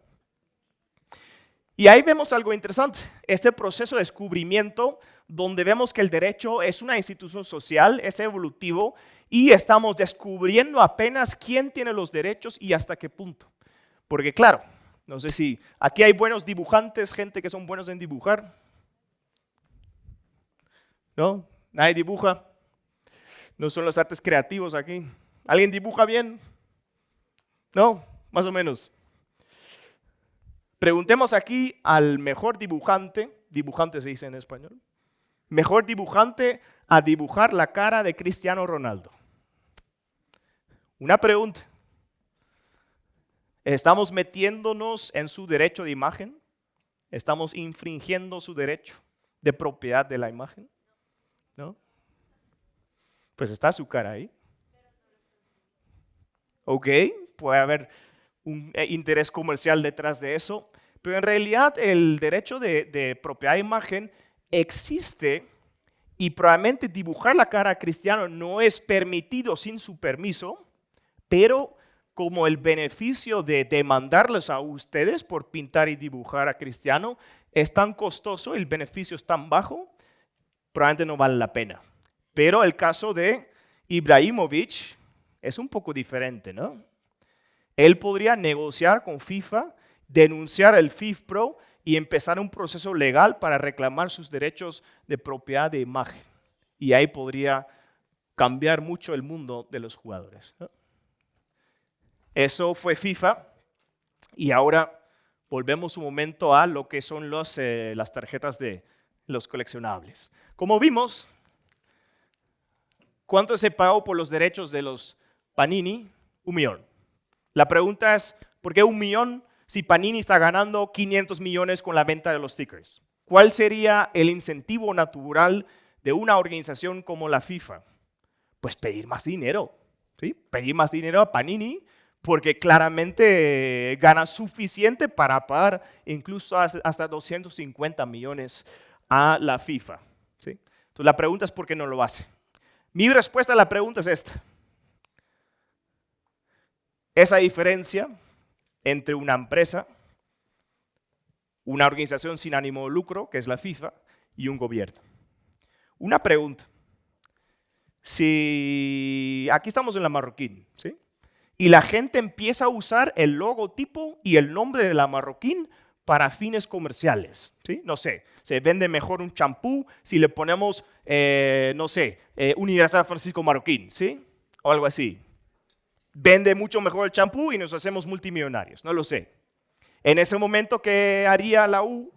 Y ahí vemos algo interesante, este proceso de descubrimiento donde vemos que el derecho es una institución social, es evolutivo y estamos descubriendo apenas quién tiene los derechos y hasta qué punto. Porque claro, no sé si aquí hay buenos dibujantes, gente que son buenos en dibujar. ¿No? Nadie dibuja. No son los artes creativos aquí. ¿Alguien dibuja bien? No, más o menos. Preguntemos aquí al mejor dibujante, dibujante se dice en español, mejor dibujante a dibujar la cara de Cristiano Ronaldo. Una pregunta. ¿Estamos metiéndonos en su derecho de imagen? ¿Estamos infringiendo su derecho de propiedad de la imagen? ¿No? Pues está su cara ahí. Ok, puede haber un eh, interés comercial detrás de eso, Pero en realidad el derecho de, de propiedad de imagen existe y probablemente dibujar la cara a Cristiano no es permitido sin su permiso, pero como el beneficio de demandarles a ustedes por pintar y dibujar a Cristiano es tan costoso, el beneficio es tan bajo, probablemente no vale la pena. Pero el caso de Ibrahimovic es un poco diferente, ¿no? Él podría negociar con FIFA, denunciar el FIFPro y empezar un proceso legal para reclamar sus derechos de propiedad de imagen. Y ahí podría cambiar mucho el mundo de los jugadores. Eso fue FIFA y ahora volvemos un momento a lo que son los, eh, las tarjetas de los coleccionables. Como vimos, ¿cuánto se pagó por los derechos de los Panini? Un millón. La pregunta es, ¿por qué un millón si Panini está ganando 500 millones con la venta de los stickers? ¿Cuál sería el incentivo natural de una organización como la FIFA? Pues pedir más dinero, ¿sí? Pedir más dinero a Panini porque claramente gana suficiente para pagar incluso hasta 250 millones a la FIFA. ¿sí? Entonces la pregunta es por qué no lo hace. Mi respuesta a la pregunta es esta. Esa diferencia entre una empresa, una organización sin ánimo de lucro, que es la FIFA, y un gobierno. Una pregunta. Si aquí estamos en la Marroquín, ¿sí? y la gente empieza a usar el logotipo y el nombre de la marroquín para fines comerciales. ¿sí? No sé, se vende mejor un champú si le ponemos, eh, no sé, eh, Universidad Francisco Marroquín, ¿sí? O algo así. Vende mucho mejor el champú y nos hacemos multimillonarios, no lo sé. En ese momento, ¿qué haría la U?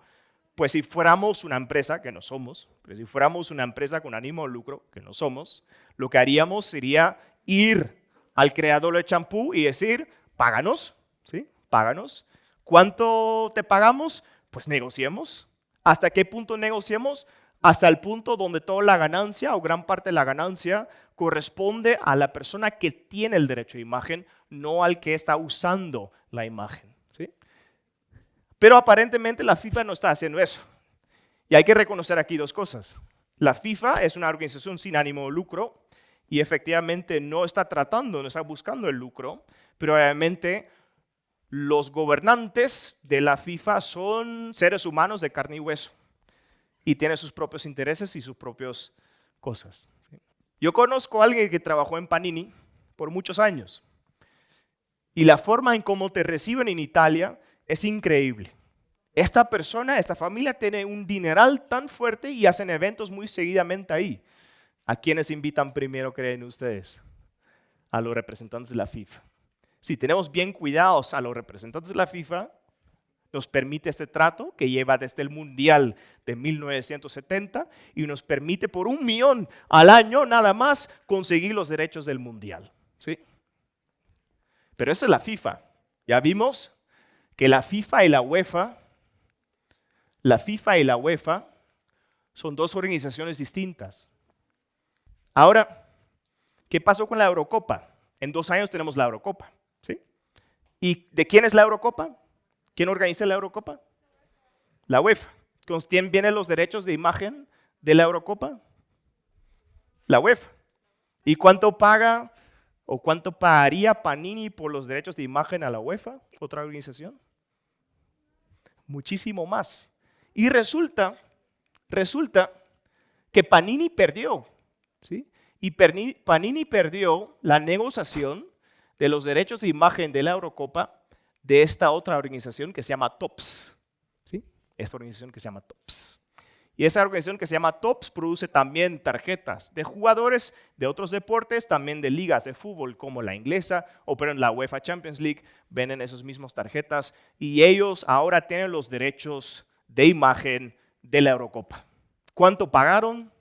Pues si fuéramos una empresa, que no somos, pero si fuéramos una empresa con ánimo de lucro, que no somos, lo que haríamos sería ir al creador del champú y decir, páganos, ¿sí? Páganos. ¿Cuánto te pagamos? Pues negociemos. ¿Hasta qué punto negociemos? Hasta el punto donde toda la ganancia o gran parte de la ganancia corresponde a la persona que tiene el derecho de imagen, no al que está usando la imagen. ¿sí? Pero aparentemente la FIFA no está haciendo eso. Y hay que reconocer aquí dos cosas. La FIFA es una organización sin ánimo de lucro y efectivamente no está tratando, no está buscando el lucro, pero obviamente los gobernantes de la FIFA son seres humanos de carne y hueso y tienen sus propios intereses y sus propias cosas. Yo conozco a alguien que trabajó en Panini por muchos años y la forma en cómo te reciben en Italia es increíble. Esta persona, esta familia tiene un dineral tan fuerte y hacen eventos muy seguidamente ahí. ¿A quiénes invitan primero, creen ustedes? A los representantes de la FIFA. Si tenemos bien cuidados a los representantes de la FIFA, nos permite este trato que lleva desde el Mundial de 1970 y nos permite por un millón al año nada más conseguir los derechos del Mundial. ¿sí? Pero esa es la FIFA. Ya vimos que la FIFA y la UEFA, la FIFA y la UEFA son dos organizaciones distintas. Ahora, ¿qué pasó con la Eurocopa? En dos años tenemos la Eurocopa. ¿Sí? ¿Y de quién es la Eurocopa? ¿Quién organiza la Eurocopa? La UEFA. ¿Con quién vienen los derechos de imagen de la Eurocopa? La UEFA. ¿Y cuánto paga o cuánto pagaría Panini por los derechos de imagen a la UEFA, otra organización? Muchísimo más. Y resulta, resulta que Panini perdió y Panini perdió la negociación de los derechos de imagen de la Eurocopa de esta otra organización que se llama TOPS. ¿sí? Esta organización que se llama TOPS. Y esa organización que se llama TOPS produce también tarjetas de jugadores de otros deportes, también de ligas de fútbol como la inglesa o pero en la UEFA Champions League, venden esas mismas tarjetas y ellos ahora tienen los derechos de imagen de la Eurocopa. ¿Cuánto pagaron?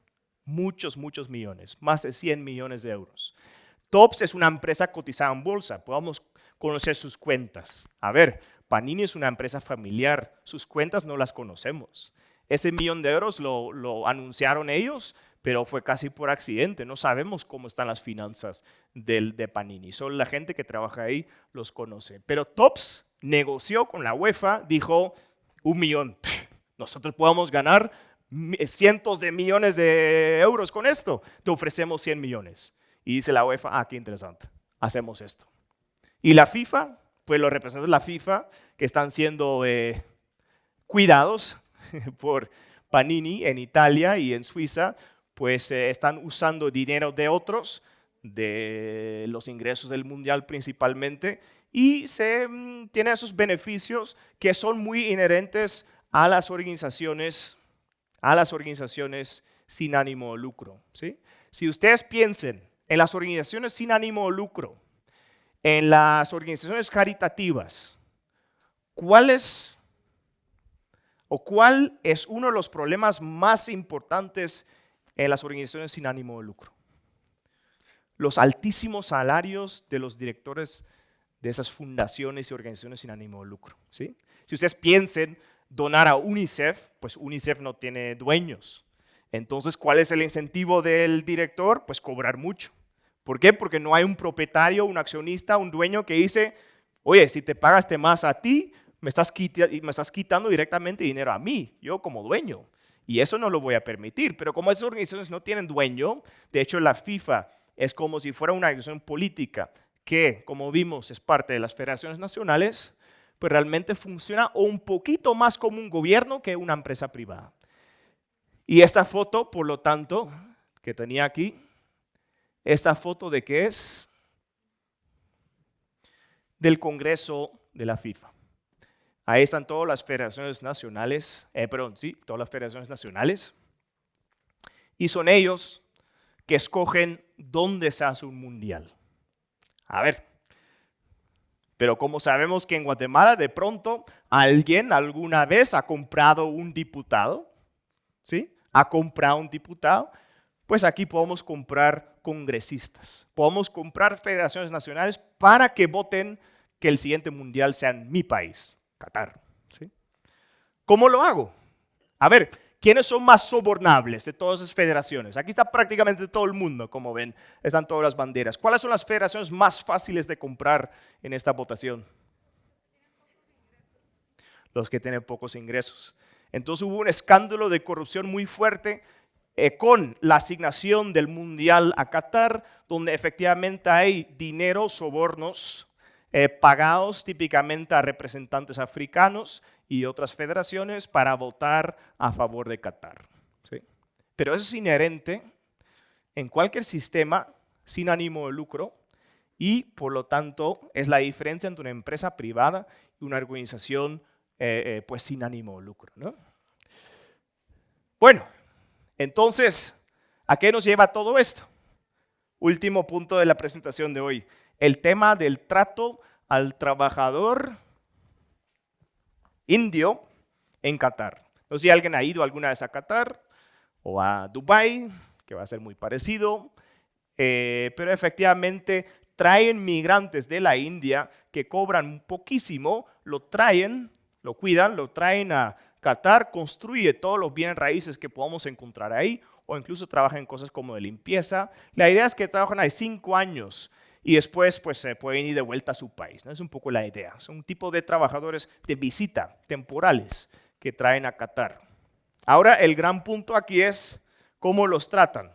muchos, muchos millones, más de 100 millones de euros. TOPS es una empresa cotizada en bolsa, podemos conocer sus cuentas. A ver, Panini es una empresa familiar, sus cuentas no las conocemos. Ese millón de euros lo, anunciaron ellos, pero fue casi por accidente. No sabemos cómo están las finanzas del, de Panini. Solo la gente que trabaja ahí los conoce. Pero TOPS negoció con la UEFA, dijo, un millón. Nosotros podemos ganar cientos de millones de euros con esto. Te ofrecemos 100 millones. Y dice la UEFA, ah, qué interesante, hacemos esto. Y la FIFA, pues los representantes de la FIFA que están siendo eh, cuidados por Panini en Italia y en Suiza, pues eh, están usando dinero de otros, de los ingresos del Mundial principalmente, y se mm, tiene esos beneficios que son muy inherentes a las organizaciones, a las organizaciones sin ánimo de lucro. ¿sí? Si ustedes piensen en las organizaciones sin ánimo de lucro, en las organizaciones caritativas, ¿cuál es o cuál es uno de los problemas más importantes en las organizaciones sin ánimo de lucro? Los altísimos salarios de los directores de esas fundaciones y organizaciones sin ánimo de lucro. ¿sí? Si ustedes piensen donar a UNICEF, pues UNICEF no tiene dueños. Entonces, ¿cuál es el incentivo del director? Pues cobrar mucho. ¿Por qué? Porque no hay un propietario, un accionista, un dueño que dice, oye, si te pagaste más a ti, me estás, quitando directamente dinero a mí, yo como dueño. Y eso no lo voy a permitir. Pero como esas organizaciones no tienen dueño, de hecho la FIFA es como si fuera una organización política que, como vimos, es parte de las federaciones nacionales, pues realmente funciona un poquito más como un gobierno que una empresa privada. Y esta foto, por lo tanto, que tenía aquí, esta foto de qué es? Del Congreso de la FIFA. Ahí están todas las federaciones nacionales, eh, perdón, sí, todas las federaciones nacionales. Y son ellos que escogen dónde se hace un mundial. A ver, pero como sabemos que en Guatemala de pronto alguien alguna vez ha comprado un diputado, ¿sí? Ha comprado un diputado, pues aquí podemos comprar congresistas, podemos comprar federaciones nacionales para que voten que el siguiente mundial sea en mi país, Qatar. ¿sí? ¿Cómo lo hago? A ver, ¿quiénes son más sobornables de todas esas federaciones? Aquí está prácticamente todo el mundo, como ven, están todas las banderas. ¿Cuáles son las federaciones más fáciles de comprar en esta votación? Los que tienen pocos ingresos. Entonces hubo un escándalo de corrupción muy fuerte eh, con la asignación del Mundial a Qatar, donde efectivamente hay dinero, sobornos eh, pagados típicamente a representantes africanos y otras federaciones para votar a favor de Qatar. Pero eso es inherente en cualquier sistema sin ánimo de lucro y por lo tanto es la diferencia entre una empresa privada y una organización eh, pues sin ánimo de lucro. ¿no? Bueno, entonces, ¿a qué nos lleva todo esto? Último punto de la presentación de hoy, el tema del trato al trabajador indio en Qatar. No sé si alguien ha ido alguna vez a Qatar o a Dubái, que va a ser muy parecido, eh, pero efectivamente traen migrantes de la India que cobran poquísimo, lo traen, lo cuidan, lo traen a Qatar construye todos los bienes raíces que podamos encontrar ahí o incluso trabaja en cosas como de limpieza. La idea es que trabajan ahí cinco años y después pues se pueden ir de vuelta a su país. ¿no? Es un poco la idea. Son un tipo de trabajadores de visita temporales que traen a Qatar. Ahora el gran punto aquí es cómo los tratan.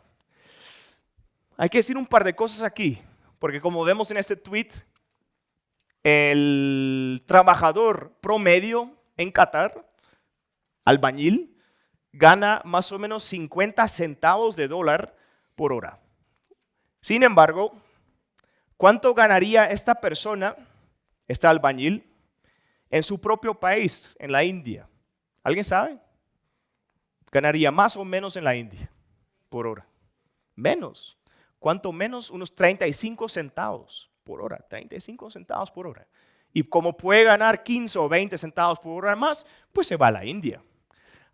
Hay que decir un par de cosas aquí, porque como vemos en este tweet, el trabajador promedio en Qatar albañil gana más o menos 50 centavos de dólar por hora. Sin embargo, ¿cuánto ganaría esta persona, este albañil, en su propio país, en la India? ¿Alguien sabe? Ganaría más o menos en la India por hora. Menos. ¿Cuánto menos? Unos 35 centavos por hora. 35 centavos por hora. Y como puede ganar 15 o 20 centavos por hora más, pues se va a la India.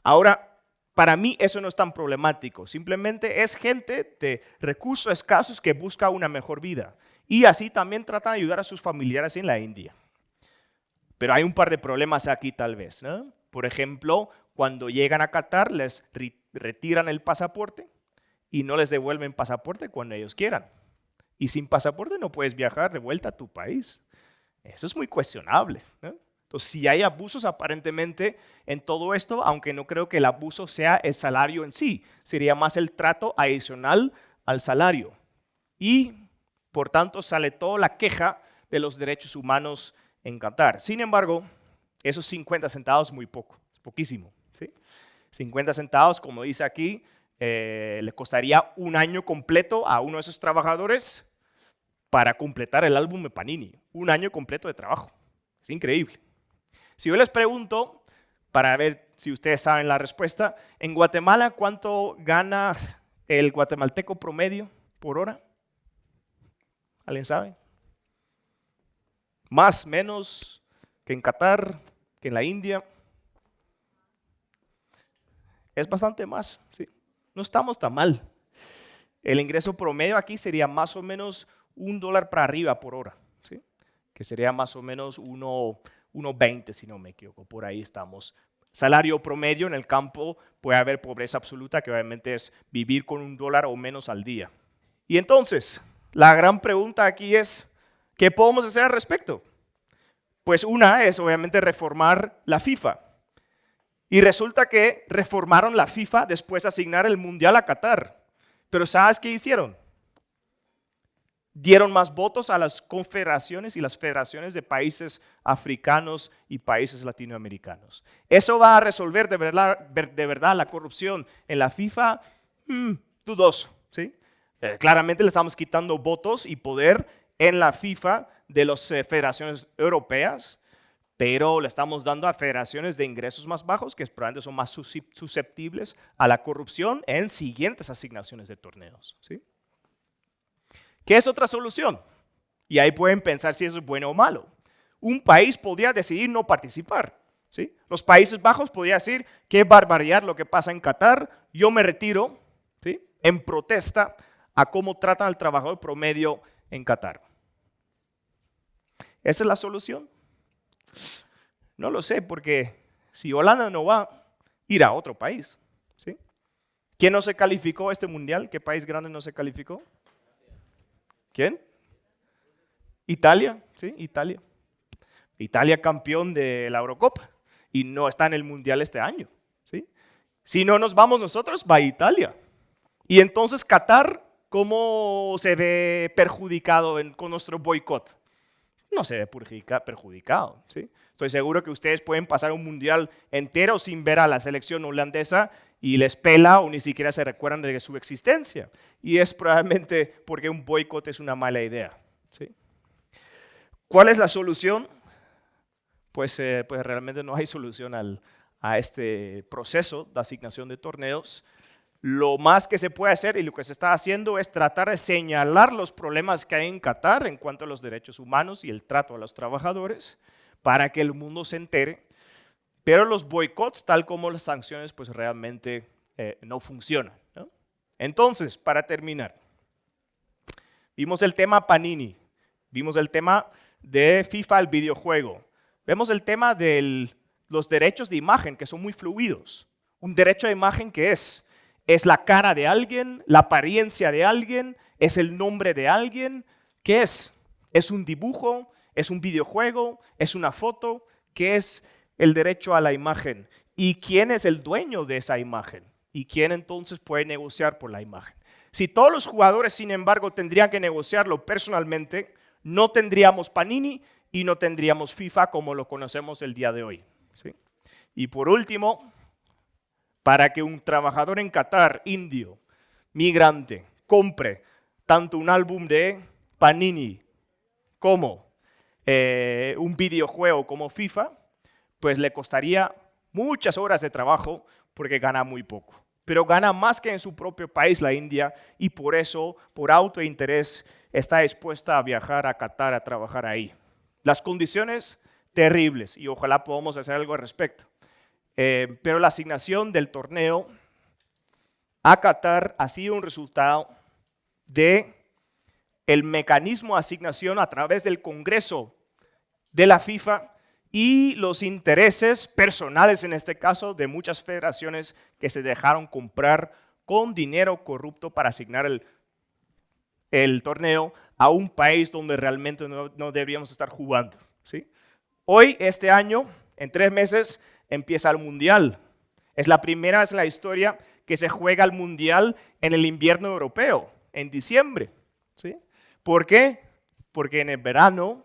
Ahora, para mí eso no es tan problemático, simplemente es gente de recursos escasos que busca una mejor vida. Y así también tratan de ayudar a sus familiares en la India. Pero hay un par de problemas aquí tal vez. Por ejemplo, cuando llegan a Qatar les retiran el pasaporte y no les devuelven pasaporte cuando ellos quieran. Y sin pasaporte no puedes viajar de vuelta a tu país. Eso es muy cuestionable. Entonces, si hay abusos aparentemente en todo esto, aunque no creo que el abuso sea el salario en sí, sería más el trato adicional al salario. Y, por tanto, sale toda la queja de los derechos humanos en Qatar. Sin embargo, esos 50 centavos es muy poco, es poquísimo. ¿sí? 50 centavos, como dice aquí, eh, le costaría un año completo a uno de esos trabajadores para completar el álbum de Panini. Un año completo de trabajo. Es increíble. Si yo les pregunto, para ver si ustedes saben la respuesta, en Guatemala, ¿cuánto gana el guatemalteco promedio por hora? ¿Alguien sabe? Más, menos que en Qatar, que en la India. Es bastante más, ¿sí? No estamos tan mal. El ingreso promedio aquí sería más o menos un dólar para arriba por hora, ¿sí? que sería más o menos uno 1,20 si no me equivoco, por ahí estamos. Salario promedio en el campo puede haber pobreza absoluta, que obviamente es vivir con un dólar o menos al día. Y entonces, la gran pregunta aquí es, ¿qué podemos hacer al respecto? Pues una es obviamente reformar la FIFA. Y resulta que reformaron la FIFA después de asignar el Mundial a Qatar. Pero ¿sabes qué hicieron? Dieron más votos a las confederaciones y las federaciones de países africanos y países latinoamericanos. ¿Eso va a resolver de verdad, la corrupción en la FIFA? Mm, dudoso. ¿sí? Eh, claramente le estamos quitando votos y poder en la FIFA de las eh, federaciones europeas, pero le estamos dando a federaciones de ingresos más bajos que probablemente son más susceptibles a la corrupción en siguientes asignaciones de torneos. ¿sí? ¿Qué es otra solución? Y ahí pueden pensar si eso es bueno o malo. Un país podría decidir no participar. ¿sí? Los Países Bajos podrían decir, qué barbaridad lo que pasa en Qatar, yo me retiro ¿sí? en protesta a cómo tratan al trabajador promedio en Qatar. ¿Esa es la solución? No lo sé, porque si Holanda no va, ir a otro país. ¿sí? ¿Quién no se calificó a este mundial? ¿Qué país grande no se calificó? ¿Quién? Italia, sí, Italia. Italia campeón de la Eurocopa y no está en el Mundial este año. ¿sí? Si no nos vamos nosotros, va Italia. Y entonces Qatar, ¿cómo se ve perjudicado con nuestro boicot? No se ve perjudicado. ¿sí? Estoy seguro que ustedes pueden pasar un mundial entero sin ver a la selección holandesa y les pela o ni siquiera se recuerdan de su existencia. Y es probablemente porque un boicot es una mala idea. ¿sí? ¿Cuál es la solución? Pues, eh, pues realmente no hay solución a este proceso de asignación de torneos. Lo más que se puede hacer y lo que se está haciendo es tratar de señalar los problemas que hay en Qatar en cuanto a los derechos humanos y el trato a los trabajadores para que el mundo se entere pero los boicots, tal como las sanciones, pues realmente eh, no funcionan. Entonces, para terminar, vimos el tema Panini, vimos el tema de FIFA, el videojuego, vemos el tema de los derechos de imagen, que son muy fluidos. Un derecho de imagen que es, es la cara de alguien, la apariencia de alguien, es el nombre de alguien. ¿Qué es? ¿Es un dibujo? ¿Es un videojuego? ¿Es una foto? ¿Qué es? el derecho a la imagen y quién es el dueño de esa imagen y quién entonces puede negociar por la imagen. Si todos los jugadores, sin embargo, tendrían que negociarlo personalmente, no tendríamos Panini y no tendríamos FIFA como lo conocemos el día de hoy. Y por último, para que un trabajador en Qatar, indio, migrante, compre tanto un álbum de Panini como eh, un videojuego como FIFA, pues le costaría muchas horas de trabajo porque gana muy poco. Pero gana más que en su propio país, la India, y por eso, por auto interés, está dispuesta a viajar a Qatar a trabajar ahí. Las condiciones terribles y ojalá podamos hacer algo al respecto. Eh, pero la asignación del torneo a Qatar ha sido un resultado de el mecanismo de asignación a través del Congreso de la FIFA y los intereses personales, en este caso, de muchas federaciones que se dejaron comprar con dinero corrupto para asignar el, torneo a un país donde realmente no, deberíamos estar jugando. ¿sí? Hoy, este año, en tres meses, empieza el Mundial. Es la primera vez en la historia que se juega el Mundial en el invierno europeo, en diciembre. ¿sí? ¿Por qué? Porque en el verano,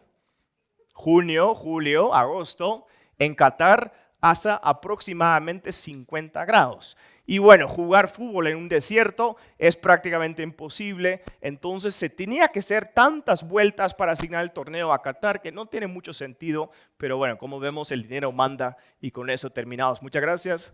junio, julio, agosto, en Qatar hace aproximadamente 50 grados. Y bueno, jugar fútbol en un desierto es prácticamente imposible, entonces se tenía que hacer tantas vueltas para asignar el torneo a Qatar que no tiene mucho sentido, pero bueno, como vemos el dinero manda y con eso terminamos. Muchas gracias.